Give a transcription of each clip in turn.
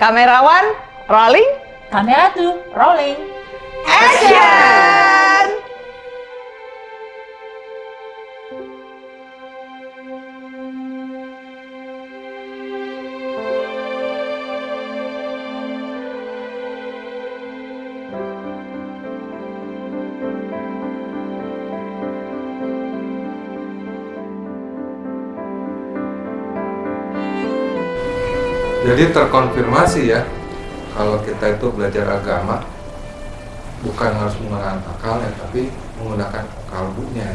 Kamerawan, rolling, Kamera tuh rolling. action! Jadi terkonfirmasi ya kalau kita itu belajar agama bukan harus menggunakan akalnya tapi menggunakan kalbunya.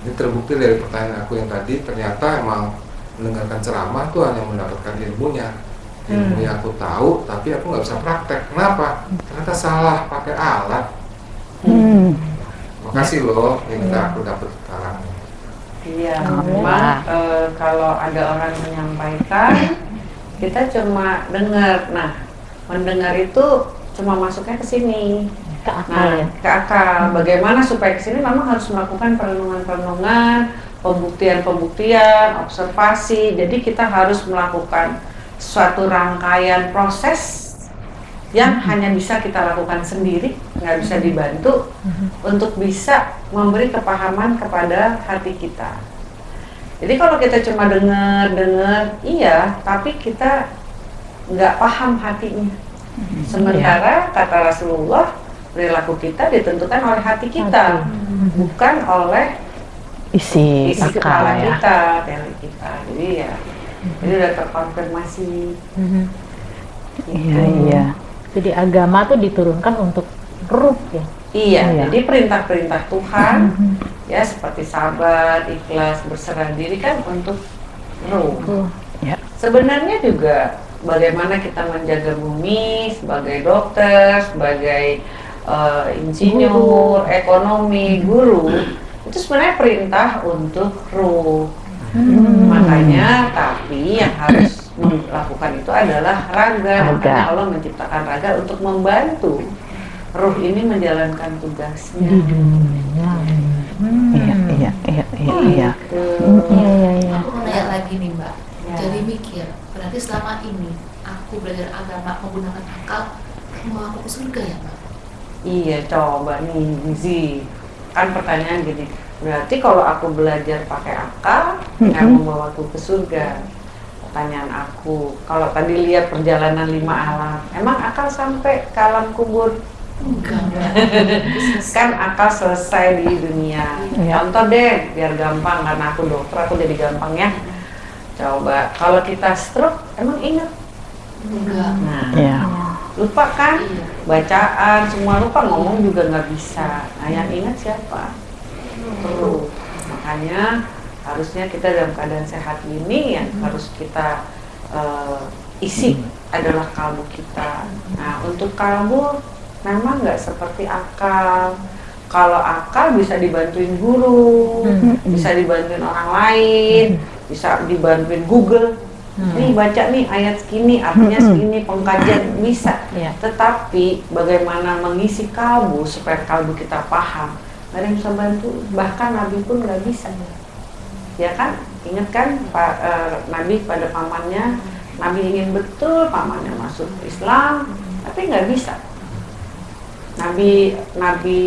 Ini terbukti dari pertanyaan aku yang tadi ternyata emang mendengarkan ceramah tuh hanya mendapatkan ilmunya. Ilmu yang aku tahu tapi aku nggak bisa praktek. Kenapa? Ternyata salah pakai alat. Hmm. Makasih loh, ini aku dapat sekarang. Iya, memang eh, kalau ada orang menyampaikan, kita cuma dengar. Nah, mendengar itu cuma masuknya ke sini. Ke akal Nah, ya. ke akal. Bagaimana supaya ke sini memang harus melakukan perenungan-perenungan, pembuktian-pembuktian, observasi. Jadi kita harus melakukan suatu rangkaian proses yang hanya bisa kita lakukan sendiri, nggak bisa dibantu untuk bisa memberi kepahaman kepada hati kita. Jadi kalau kita cuma dengar dengar, iya, tapi kita nggak paham hatinya. Sementara kata Rasulullah, perilaku kita ditentukan oleh hati kita, bukan oleh Isi, isi akal kepala ya. kita, teori kita. Jadi ya, ini udah terkonfirmasi. Iya, iya. Jadi agama tuh diturunkan untuk ruh ya. Iya, Iya. jadi perintah-perintah Tuhan ya seperti sabar, ikhlas, berserah diri kan untuk ruh. Ya. Sebenarnya juga bagaimana kita menjaga bumi sebagai dokter, sebagai eh, insinyur, ekonomi, guru, itu sebenarnya perintah untuk ruh. Makanya tapi yang harus melakukan itu adalah raga. Raga. Makanya Allah menciptakan raga untuk membantu ruh ini menjalankan tugasnya. Di dunia. Hmm. Iya, iya, iya, iya, iya. Gitu. Iya, iya, iya. Aku mau nanya lagi nih mbak, Ya. jadi mikir, berarti selama ini aku belajar agama menggunakan akal, mau aku ke surga ya mbak? Iya, coba nih Gizi. Kan pertanyaan gini, berarti kalau aku belajar pakai akal, nggak Mhm. membawaku ke surga? Pertanyaan aku, kalau tadi lihat perjalanan lima alam, emang akal sampai ke alam kubur? Enggak. Kan akal selesai di dunia. Iya. Contoh deh, biar gampang, karena aku dokter, aku jadi gampang ya. Coba, kalau kita stroke, emang ingat? Enggak. Nah, Iya. lupa kan? Iya. bacaan semua lupa ngomong juga nggak bisa nah yang ingat siapa perlu makanya harusnya kita dalam keadaan sehat ini yang harus kita eh, isi adalah kalbu kita nah untuk kalbu memang nggak seperti akal. Kalau akal bisa dibantuin guru bisa dibantuin orang lain bisa dibantuin Google. Nih baca nih ayat segini artinya segini pengkajian. Bisa. Iya. tetapi bagaimana mengisi kalbu supaya kalbu kita paham? Nggak ada yang bisa bantu. Bahkan nabi pun nggak bisa. Ya kan? Ingat kan Pak eh, nabi pada pamannya nabi ingin betul pamannya masuk Islam tapi nggak bisa nabi nabi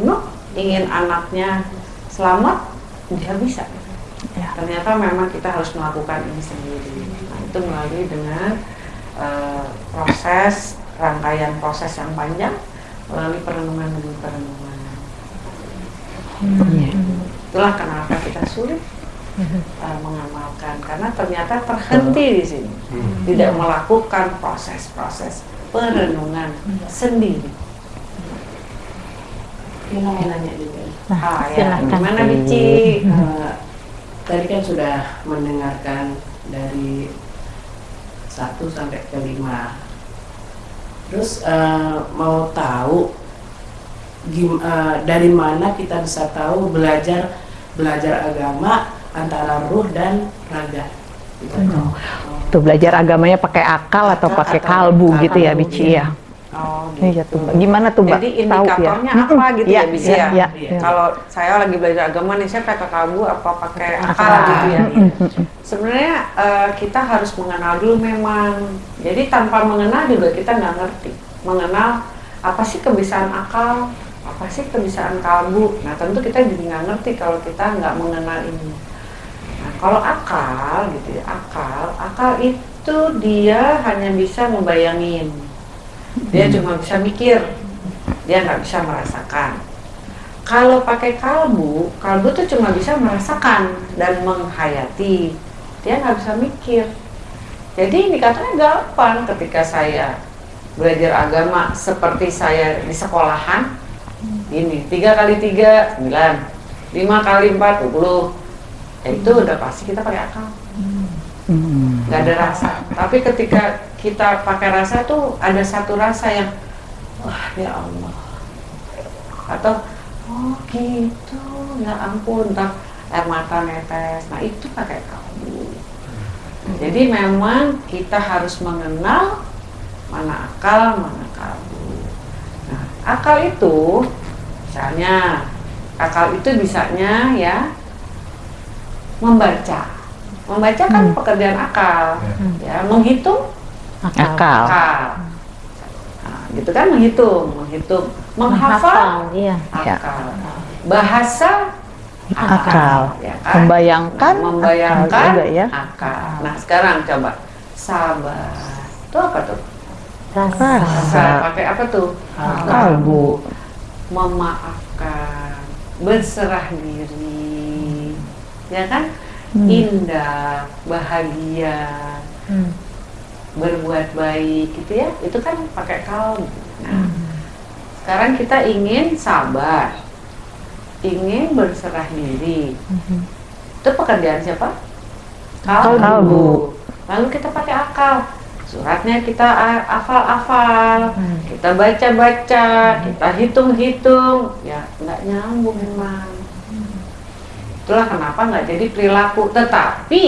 Nuh ingin anaknya selamat dia bisa. Ya. ternyata memang kita harus melakukan ini sendiri. Nah, itu melalui dengan eh, proses rangkaian proses yang panjang melalui perenungan demi perenungan. Iya. itulah kenapa kita sulit eh, mengamalkan. Karena ternyata terhenti di sini. Tidak melakukan proses-proses perenungan sendiri Ini mau nanya juga. Nah, ah ya gimana Bici Eh, tadi kan sudah mendengarkan dari satu sampai ke lima. Terus eh, mau tahu gim- eh, dari mana kita bisa tahu belajar belajar agama antara ruh dan raga. Gitu. Tuh belajar agamanya pakai akal atau Akal pakai atau kalbu gitu ya, kalbu, Bici iya. ya. Oh, Iya tuh, Mbak. Gimana tuh, Mbak? Jadi Tahu ya? indikatornya apa gitu Iya, ya, bisa iya, ya? iya, iya. Kalau saya lagi belajar agama nih, saya pakai kalbu apa pakai akal Akal. gitu ya. Sebenarnya eh, kita harus mengenal dulu memang. Jadi tanpa mengenal juga kita nggak ngerti. Mengenal apa sih kebiasaan akal, apa sih kebiasaan kalbu. Nah tentu kita jadi nggak ngerti kalau kita nggak mengenal ini. Nah kalau akal gitu ya, akal, akal itu dia hanya bisa membayangin. Dia cuma bisa mikir, dia nggak bisa merasakan. Kalau pakai kalbu, kalbu tuh cuma bisa merasakan dan menghayati. Dia nggak bisa mikir. Jadi indikatornya gampang ketika saya belajar agama seperti saya di sekolahan. Ini tiga kali tiga sembilan, lima kali empat puluh. Itu udah pasti kita pakai akal Hmm. nggak ada rasa. Tapi ketika kita pakai rasa tuh ada satu rasa yang wah ya Allah atau oh gitu ya ampun tak air mata netes. Nah itu pakai kalbu. Jadi memang kita harus mengenal mana akal, mana kalbu. Nah akal itu misalnya akal itu bisanya ya membaca. Membaca kan Hmm. pekerjaan akal, Hmm. ya menghitung Akal. Akal. akal. Nah, gitu kan menghitung, menghitung, menghafal iya. Ya. akal. Bahasa Akal. ya kan? Membayangkan, membayangkan akal juga ya. akal. Nah, sekarang coba sabar. Itu apa tuh? Rasa. Rasa. Pakai apa tuh? Kalbu. Memaafkan, berserah diri. Ya kan? Hmm. Indah, bahagia, Hmm. berbuat baik gitu ya itu kan pakai kalbu nah Hmm. sekarang kita ingin sabar ingin berserah diri Mhm. itu pekerjaan siapa Kalbu. lalu kita pakai akal suratnya kita a- hafal-hafal Hmm. kita baca-baca kita hitung-hitung ya nggak nyambung memang itulah kenapa nggak jadi perilaku. Tetapi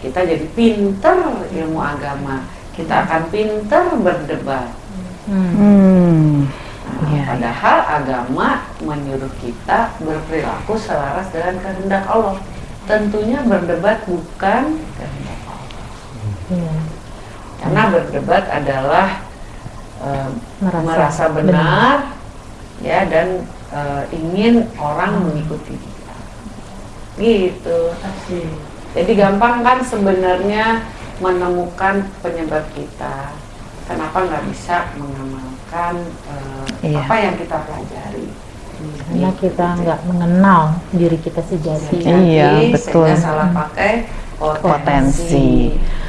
kita jadi pinter ilmu agama. Kita akan pinter berdebat. Hmm. Hmm. Nah, Iya, padahal agama menyuruh kita berperilaku selaras dengan kehendak Allah. Tentunya berdebat bukan kehendak Allah. Iya. karena berdebat adalah eh, Merasa, merasa benar, ya dan eh, ingin orang mengikuti. kita gitu jadi gampang kan sebenarnya menemukan penyebab kita kenapa nggak bisa mengamalkan eh, Iya. apa yang kita pelajari Karena kita nggak mengenal diri kita sejati. Iya. Jadi, betul. sehingga salah pakai potensi, Potensi.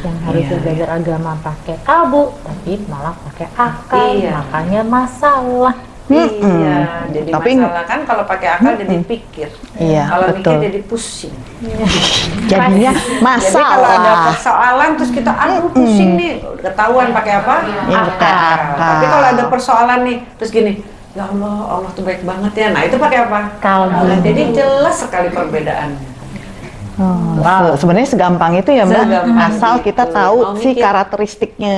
Yang harusnya Iya. belajar agama pakai kalbu, tapi malah pakai akal. Iya. Makanya masalah. Iya Mm-mm. jadi Tapi- masalah kan kalau pakai akal jadi pikir Iya, kalau mikir jadi pusing Jadinya Jadi kalau ada masalah. persoalan terus kita aduh pusing nih, ketahuan pakai apa? Iya, pakai akal. Tapi kalau ada persoalan nih, terus gini, ya Allah, Allah tuh baik banget ya. Nah itu pakai apa? Kalbu. Nah, jadi jelas sekali perbedaannya. Oh, se- Sebenarnya segampang itu ya Mbak. Segampang Asal kita tahu Mau si mikir. karakteristiknya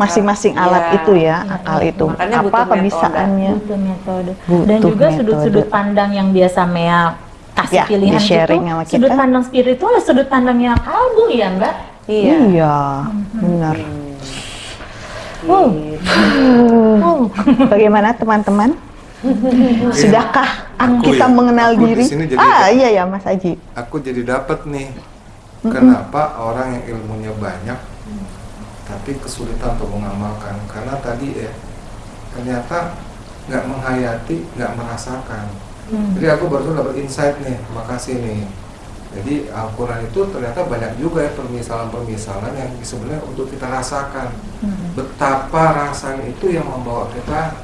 masing-masing Iya. alat itu ya, akal itu. Makanya Apa butuh kebisaannya? Butuh metode. Butuh Dan juga sudut-sudut pandang yang biasa Mea kasih Ya, pilihan itu, sama sudut kita. pandang spiritual, sudut pandangnya kalbu ya Mbak. Iya. Iya, benar. Oh. Gitu. Oh. Bagaimana teman-teman? Sudahkah Aku kita ya, mengenal aku di diri? jadi- ah, iya ya Mas Aji. aku jadi dapat nih kenapa orang yang ilmunya banyak tapi kesulitan untuk mengamalkan karena tadi ya ternyata nggak menghayati nggak merasakan Hmm. jadi aku baru dapat insight nih makasih nih jadi Al-Quran itu ternyata banyak juga ya permisalan-permisalan yang sebenarnya untuk kita rasakan Hmm. betapa rasanya itu yang membawa kita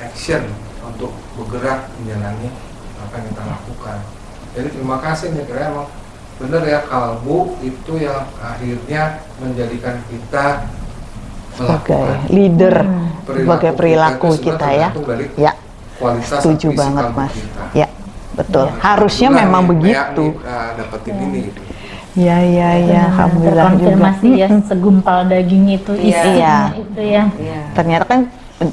action untuk bergerak menjalani apa yang kita lakukan. Jadi terima kasih nih karena emang benar ya kalbu itu yang akhirnya menjadikan kita Sebagai leader, Hmm. sebagai perilaku sebenarnya kita ya. Ya, setuju banget Mas. kita. Ya, betul. Ya. Harusnya Itulah memang nih, begitu. ah, dapetin ini gitu. Iya, iya, iya, Benar-benar alhamdulillah juga. terkonfirmasi ya segumpal daging itu Iya. isinya Iya. itu ya. Iya. Ternyata kan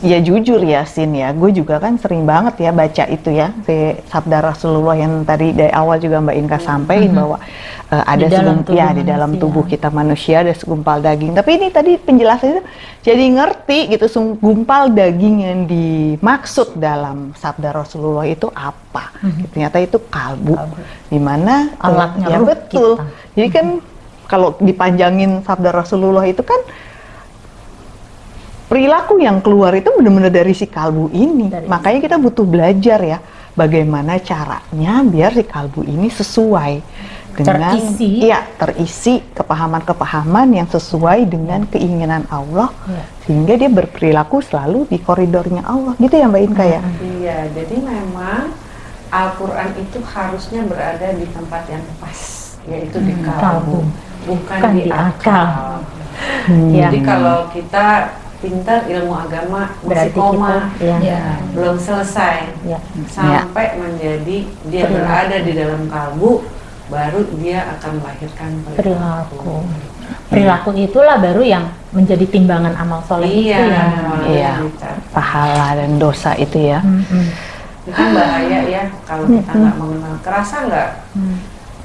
ya jujur ya Sin ya, gue juga kan sering banget ya baca itu ya si sabda Rasulullah yang tadi dari awal juga Mbak Inka sampaikan bahwa eh, ada Di dalam segum- tubuh ya di dalam manusia. tubuh kita manusia ada segumpal daging. Tapi ini tadi penjelasannya itu jadi ngerti gitu segumpal daging yang dimaksud dalam sabda Rasulullah itu apa? Ternyata itu kalbu, di mana eh, Alatnya ya betul. kita. Jadi kan kalau dipanjangin sabda Rasulullah itu kan perilaku yang keluar itu benar-benar dari si kalbu ini. Dari- Makanya kita butuh belajar ya bagaimana caranya biar si kalbu ini sesuai dengan Terisi. iya terisi kepahaman-kepahaman yang sesuai dengan keinginan Allah Iya. sehingga dia berperilaku selalu di koridornya Allah. Gitu ya Mbak Inka ya? Iya, jadi memang Al-Quran itu harusnya berada di tempat yang pas, yaitu di kalbu, kalbu. bukan Bukan di akal. akal. Hmm. Ya. Jadi kalau kita pintar ilmu agama masih Berarti koma, kita ya. Ya. belum selesai, Ya. sampai menjadi dia Perilaku. berada di dalam kalbu, baru dia akan melahirkan perilaku. Perilaku itulah baru yang menjadi timbangan amal soleh Iya, itu ya. Iya. Pahala dan dosa itu ya. Mm-mm. Itu kan bahaya ya kalau kita nggak mengenal. Kerasa nggak Hmm.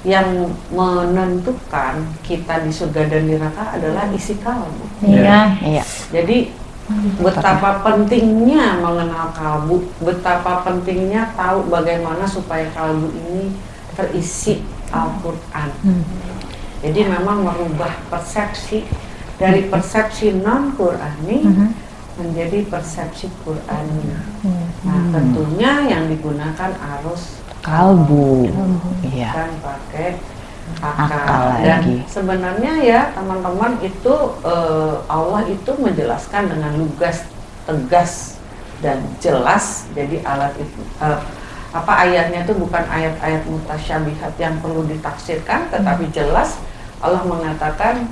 Yang menentukan kita di surga dan neraka adalah isi kalbu. Iya. Iya. Jadi betapa pentingnya mengenal kalbu, betapa pentingnya tahu bagaimana supaya kalbu ini terisi Al-Quran. Hmm. Jadi memang merubah persepsi dari persepsi non Qurani Mhm. menjadi persepsi Qurani. Hmm. Nah, tentunya yang digugakan arus Kalbu. Iya. kan pakai Akal akal. Dan lagi. sebenarnya ya teman-teman itu eh, Allah itu menjelaskan dengan lugas, tegas dan jelas. Jadi alat itu eh, apa ayatnya itu bukan ayat-ayat mutasyabihat yang perlu ditafsirkan, tetapi jelas Allah mengatakan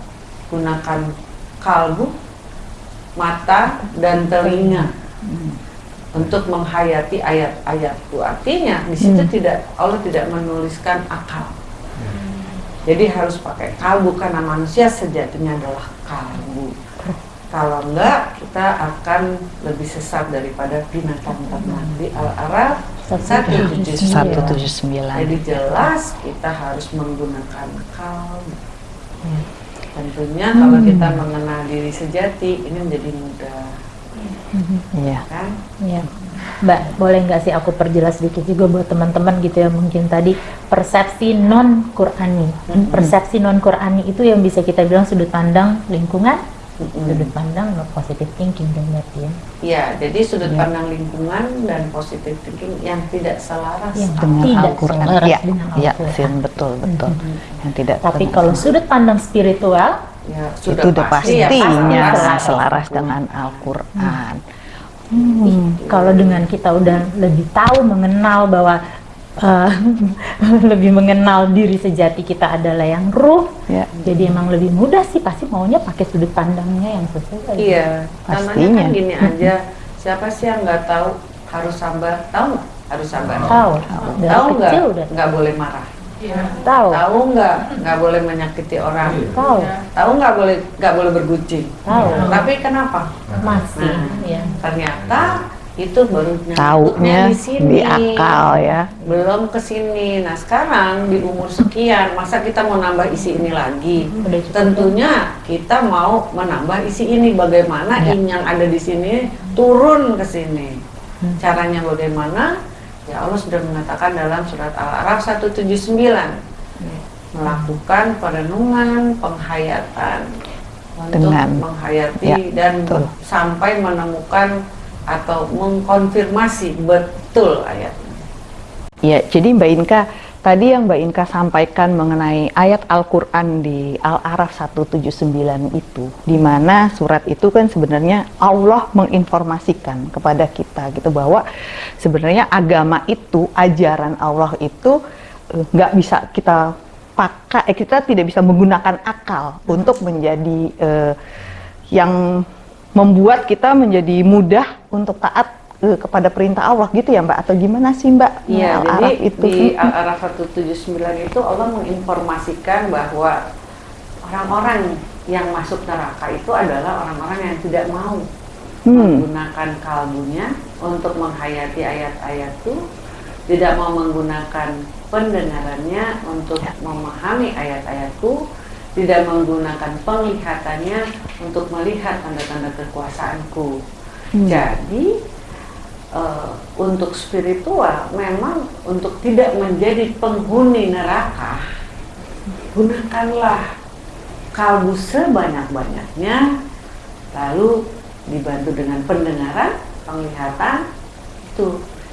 gunakan kalbu, mata dan telinga untuk menghayati ayat-ayatku. Artinya di situ tidak Allah tidak menuliskan akal. Jadi harus pakai kalbu karena manusia sejatinya adalah kalbu. Kalau enggak, kita akan lebih sesat daripada binatang ternak di Al-Araf 179. 179. Jadi jelas kita harus menggunakan kalbu. Tentunya kalau kita mengenal diri sejati ini menjadi mudah, Iya. kan? Iya. Mbak, boleh nggak sih aku perjelas sedikit juga buat teman-teman gitu ya mungkin tadi persepsi non Qurani. Persepsi non Qurani itu yang bisa kita bilang sudut pandang lingkungan, sudut pandang no positive thinking berarti ya. Ya, jadi sudut Ya. pandang lingkungan dan positive thinking yang tidak selaras Yang Dengan Tidak Al-Quran. Iya, iya. Sin, betul, betul. Yang tidak Tapi kalau sudut pandang spiritual, ya itu udah pasti ya, pastinya selaras. selaras dengan Al-Quran. kalau dengan kita udah lebih tahu mengenal bahwa eh, lebih mengenal diri sejati kita adalah yang ruh, Ya. jadi emang lebih mudah sih pasti maunya pakai sudut pandangnya yang sesuai. Iya, namanya Pastinya. kan gini aja. Siapa sih yang nggak tahu harus sabar? Tahu? Harus sabar. Tahu, Tahu nggak? Nggak boleh marah. Tahu, Tahu nggak? Nggak boleh menyakiti orang. tahu, Tahu nggak boleh nggak boleh bergucing. tahu, Tapi kenapa? masih, Nah. ya. Ternyata itu baru Taunya nyangkutnya di sini. di akal ya. belum ke sini. Nah sekarang di umur sekian, masa kita mau nambah isi ini lagi? Tentunya kita mau menambah isi ini. Bagaimana Ya. in yang ada di sini turun ke sini? Hmm. Caranya bagaimana? Ya Allah sudah mengatakan dalam surat Al-Araf 179 melakukan perenungan, penghayatan untuk Dengan- menghayati ya, dan betul. sampai menemukan atau mengkonfirmasi betul ayatnya. Ya, jadi Mbak Inka, tadi yang Mbak Inka sampaikan mengenai ayat Al-Quran di Al-Araf 179 itu, di mana surat itu kan sebenarnya Allah menginformasikan kepada kita gitu bahwa sebenarnya agama itu, ajaran Allah itu eh, nggak bisa kita pakai, eh, kita tidak bisa menggunakan akal untuk menjadi eh, yang membuat kita menjadi mudah untuk taat eh, kepada perintah Allah gitu ya Mbak atau gimana sih Mbak? Iya, jadi Al-Araf itu. di Al-Araf 179 itu Allah menginformasikan bahwa orang-orang yang masuk neraka itu adalah orang-orang yang tidak mau Hmm. menggunakan kalbunya untuk menghayati ayat-ayat itu, tidak mau menggunakan pendengarannya untuk Ya. memahami ayat-ayatku, tidak menggunakan penglihatannya untuk melihat tanda-tanda kekuasaanku. Hmm. Jadi eh, untuk spiritual memang untuk tidak menjadi penghuni neraka, gunakanlah kalbu sebanyak-banyaknya, lalu dibantu dengan pendengaran, penglihatan itu.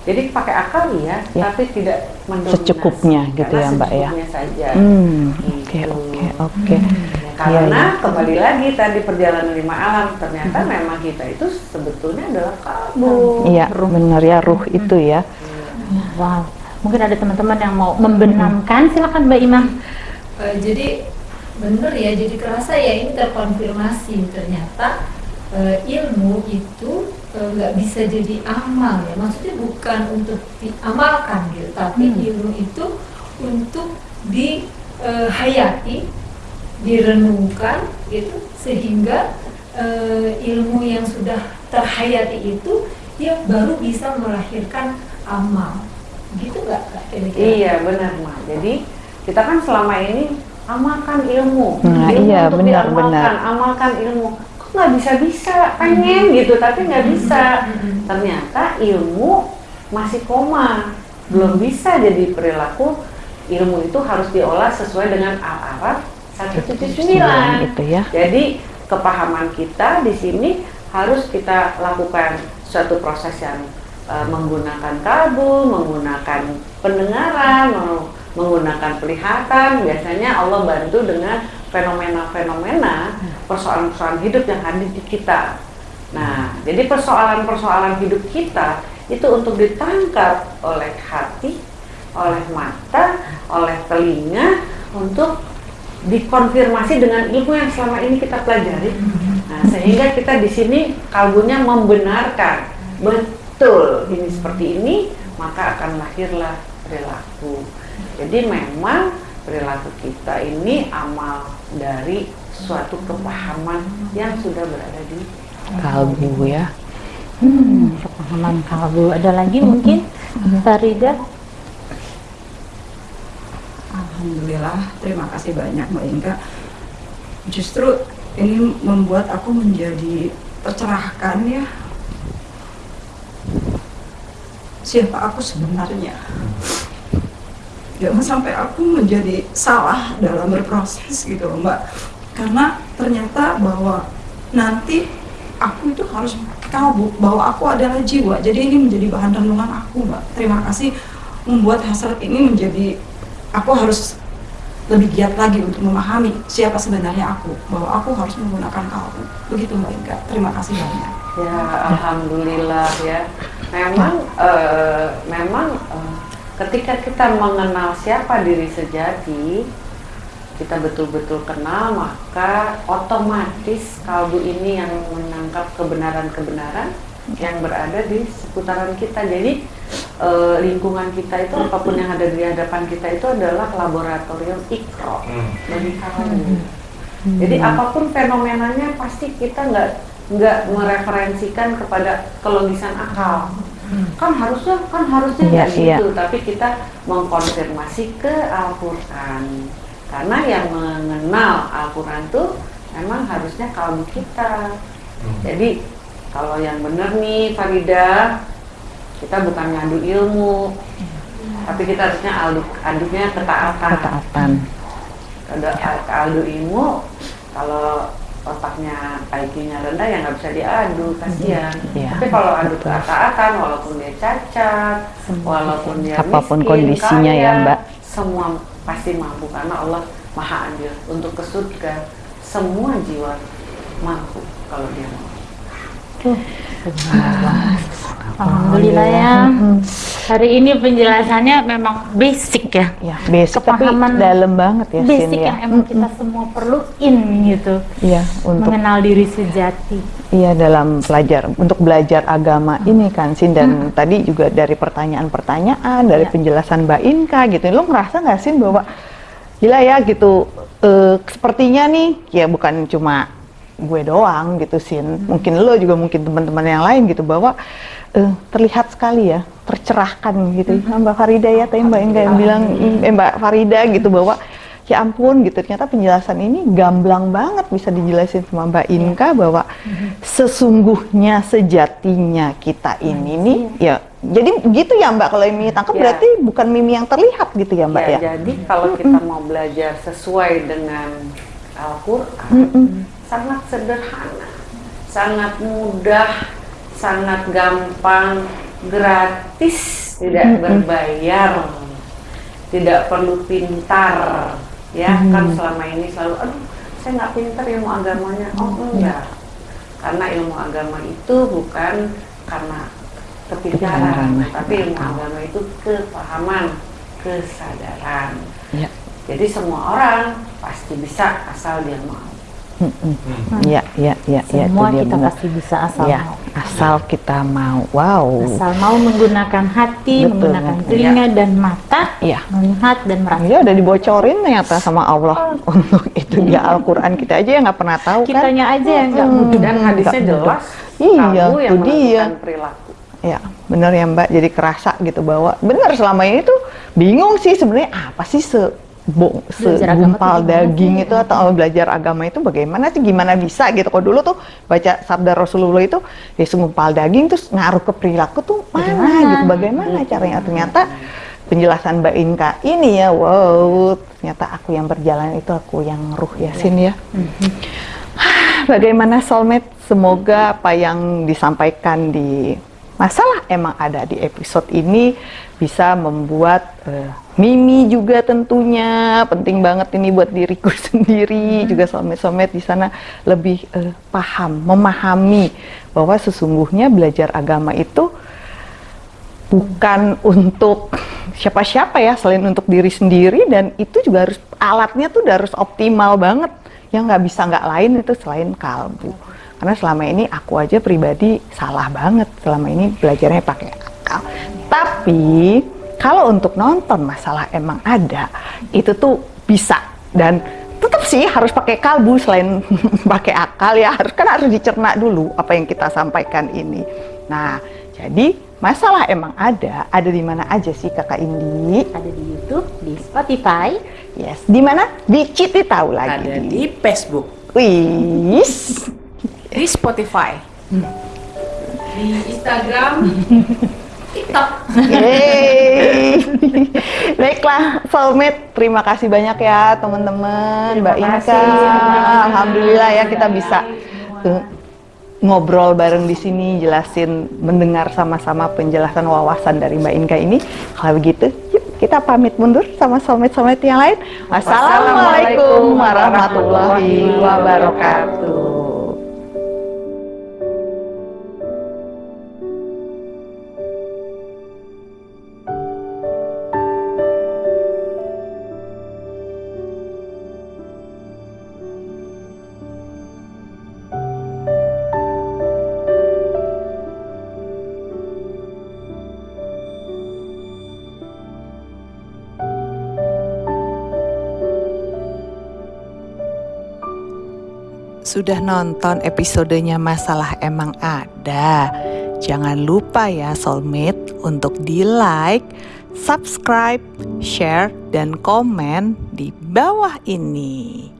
Jadi pakai akal ya, Ya. tapi tidak mendominasi. Secukupnya gitu ya, Mbak, ya. saja. Hmm, oke Gitu. oke oke. Ya, karena Iya, kembali lagi tadi perjalanan lima alam ternyata memang kita itu sebetulnya adalah kalbu. Iya, benar ya ruh itu ya. Wow. Mungkin ada teman-teman yang mau membenamkan, silakan Mbak Imam. Eh, jadi bener ya jadi kerasa ya ini terkonfirmasi ternyata eh, ilmu itu eh, nggak bisa jadi amal ya maksudnya bukan untuk diamalkan gitu tapi Hmm. ilmu itu untuk dihayati direnungkan gitu sehingga eh, ilmu yang sudah terhayati itu dia baru bisa melahirkan amal gitu nggak Kak? Iya benar mah. Jadi kita kan selama ini amalkan ilmu, Nah, ilmu iya, untuk benar, diamalkan, benar. amalkan ilmu. Kok nggak bisa bisa pengen gitu tapi nggak bisa. Mm-mm. Ternyata ilmu masih koma, belum bisa jadi perilaku. Ilmu itu harus diolah sesuai dengan Al-Araf 179. Gitu ya. Jadi kepahaman kita di sini harus kita lakukan suatu proses yang eh, menggunakan kalbu, menggunakan pendengaran, meng- menggunakan pelihatan. Biasanya Allah bantu dengan fenomena-fenomena persoalan-persoalan hidup yang ada di kita. Nah, jadi persoalan-persoalan hidup kita itu untuk ditangkap oleh hati, oleh mata, oleh telinga untuk dikonfirmasi dengan ilmu yang selama ini kita pelajari. Nah, sehingga kita di sini kalbunya membenarkan betul ini seperti ini, maka akan lahirlah perilaku. Jadi memang perilaku kita ini amal dari suatu kepahaman yang sudah berada di Kalbu ya. Hmm, kepahaman kalbu. Ada lagi mungkin Farida? Alhamdulillah, terima kasih banyak Mbak Inka. Justru ini membuat aku menjadi tercerahkan ya. Siapa aku sebenarnya? Jangan sampai aku menjadi salah dalam berproses gitu loh Mbak. Karena ternyata bahwa nanti aku itu harus kalbu bahwa aku adalah jiwa. Jadi ini menjadi bahan renungan aku Mbak. Terima kasih membuat hasrat ini menjadi aku harus lebih giat lagi untuk memahami siapa sebenarnya aku bahwa aku harus menggunakan kalbu begitu mbak Inka terima kasih banyak Ya, alhamdulillah ya. Memang eh, memang eh, ketika kita mengenal siapa diri sejati, kita betul-betul kenal, maka otomatis kalbu ini yang menangkap kebenaran-kebenaran yang berada di seputaran kita. Jadi eh, lingkungan kita itu apa pun yang ada di hadapan kita itu adalah laboratorium ikro Hmm. bagi kalbu. Jadi apa pun fenomenanya pasti kita nggak nggak mereferensikan kepada kelogisan akal. Kan harusnya kan harusnya Iya, nggak iya. gitu, tapi kita mengkonfirmasi ke Al-Qur'an. Karena yang mengenal Al-Qur'an tuh memang harusnya kalbu kita. Hmm. Jadi kalau yang benar nih Farida, kita bukan ngadu ilmu, tapi kita harusnya adu, adunya ketaatan. Ketaatan. Ada adu ilmu, kalau otaknya IQ-nya rendah ya nggak bisa diadu, kasihan. Iya, Tapi kalau adu ketaatan, walaupun dia cacat, walaupun dia Apa pun miskin, kondisinya ya, kaya, Mbak. semua pasti mampu karena Allah maha adil untuk ke surga. Semua jiwa mampu kalau dia mau. Alhamdulillah ya. Hari ini penjelasannya memang basic ya. ya basic tapi Kepahaman dalam banget ya Sin, Basic ya. yang emang kita semua perluin gitu. Iya, untuk Mengenal diri sejati. Iya dalam belajar untuk belajar agama ini kan Sin dan tadi juga dari pertanyaan-pertanyaan dari Ya. penjelasan Mbak Inka gitu lo ngerasa nggak Sin bahwa gila ya gitu eh, sepertinya nih ya bukan cuma gue doang gitu Sin. Mungkin lo juga mungkin teman-teman yang lain gitu bahwa eh, terlihat sekali ya tercerahkan gitu. Mbak Farida ya tadi Mbak Inka yang bilang eh, Mbak Farida gitu bahwa ya ampun gitu. Ternyata penjelasan ini gamblang banget bisa dijelasin sama Mbak Inka bahwa sesungguhnya sejatinya kita ini nih ya jadi gitu ya Mbak kalau Mimi tangkap Ya. berarti bukan Mimi yang terlihat gitu ya Mbak Ya, ya, jadi kalau kita mau belajar sesuai dengan Al-Quran, sangat sederhana, sangat mudah, sangat gampang, gratis, tidak berbayar, tidak perlu pintar, ya kan selama ini selalu, aduh saya nggak pintar ilmu agamanya, oh enggak, karena ilmu agama itu bukan karena kepintaran, Kepintaran. tapi ilmu agama itu kepahaman, kesadaran. Ya. Jadi semua orang pasti bisa asal dia mau. Iya, iya, iya, iya, Semua itu dia kita benar. pasti bisa asal Ya, mau. asal kita mau. Wow. Asal mau menggunakan hati, Betul, menggunakan ya. telinga dan mata, Iya. melihat dan merasa. Dia udah dibocorin ternyata sama Allah untuk itu dia Al-Quran kita aja yang nggak pernah tahu kan. Kitanya aja yang nggak Mm-mm. mudah. Dan hadisnya jelas, Iya, kamu yang itu dia. perilaku. Ya, bener ya Mbak. Jadi kerasa gitu bahwa bener selama ini tuh bingung sih sebenarnya apa sih se bo, Belajar agama segumpal daging itu atau belajar agama itu bagaimana sih gimana bisa gitu. Kalau dulu tuh baca sabda Rasulullah itu ya segumpal daging terus ngaruh ke perilaku tuh mana Bagaimana? gitu. Bagaimana caranya ternyata penjelasan Mbak Inka ini ya wow ternyata aku yang berjalan itu aku yang ruh yasin ya. Bagaimana soulmate? Semoga apa yang disampaikan di masalah emang ada di episode ini bisa membuat eh, Mimi juga tentunya penting banget ini buat diriku sendiri juga soulmate-soulmate di sana lebih eh, paham, memahami bahwa sesungguhnya belajar agama itu bukan untuk siapa-siapa ya selain untuk diri sendiri dan itu juga harus alatnya tuh harus optimal banget. Yang nggak bisa nggak lain itu selain kalbu karena selama ini aku aja pribadi salah banget selama ini belajarnya pakai akal. Tapi kalau untuk nonton masalah emang ada itu tuh bisa. Dan tetap sih harus pakai kalbu selain pakai akal ya harus kan harus dicerna dulu apa yang kita sampaikan ini. Nah jadi masalah emang ada ada di mana aja sih kakak Indi? Ada di YouTube, di Spotify, yes di mana? Di Citi tahu lagi. Ada di Facebook, Wis di Spotify. di Instagram, TikTok. Yeay. Baiklah, soulmate, terima kasih banyak ya teman-teman, Mbak Terima Inka. kasih. Alhamdulillah ya kita bisa ngobrol bareng di sini, jelasin, mendengar sama-sama penjelasan wawasan dari Mbak Inka ini. Kalau begitu, yuk kita pamit mundur sama soulmate-soulmate yang lain. Wassalamualaikum warahmatullahi wabarakatuh. Sudah nonton episodenya Masalah Emang Ada? Jangan lupa ya soulmate untuk di like, subscribe, share, dan komen di bawah ini.